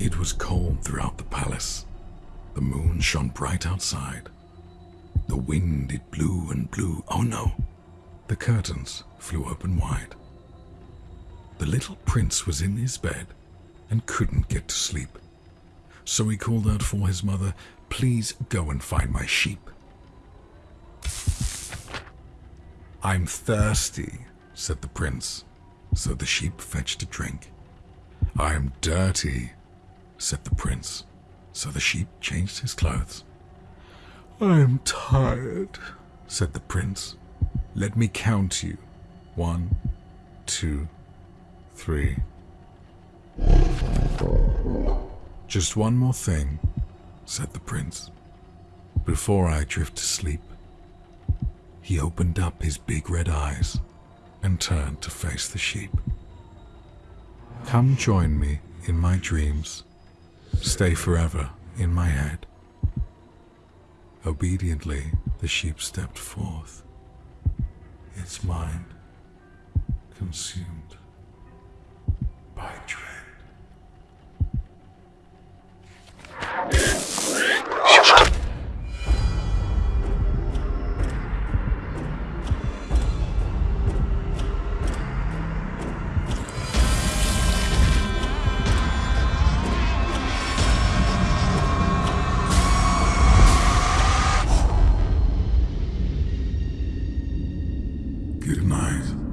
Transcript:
It was cold throughout the palace. The moon shone bright outside. The wind it blew and blew. Oh no! The curtains flew open wide. The little prince was in his bed and couldn't get to sleep. So he called out for his mother, Please go and find my sheep. I'm thirsty, said the prince. So the sheep fetched a drink. I'm dirty, said the prince. So the sheep changed his clothes. I'm tired, said the prince. Let me count you. One, two, three. Just one more thing, said the prince. Before I drift to sleep, he opened up his big red eyes and turned to face the sheep. Come join me in my dreams stay forever in my head. Obediently, the sheep stepped forth, its mind consumed by dread. you tonight.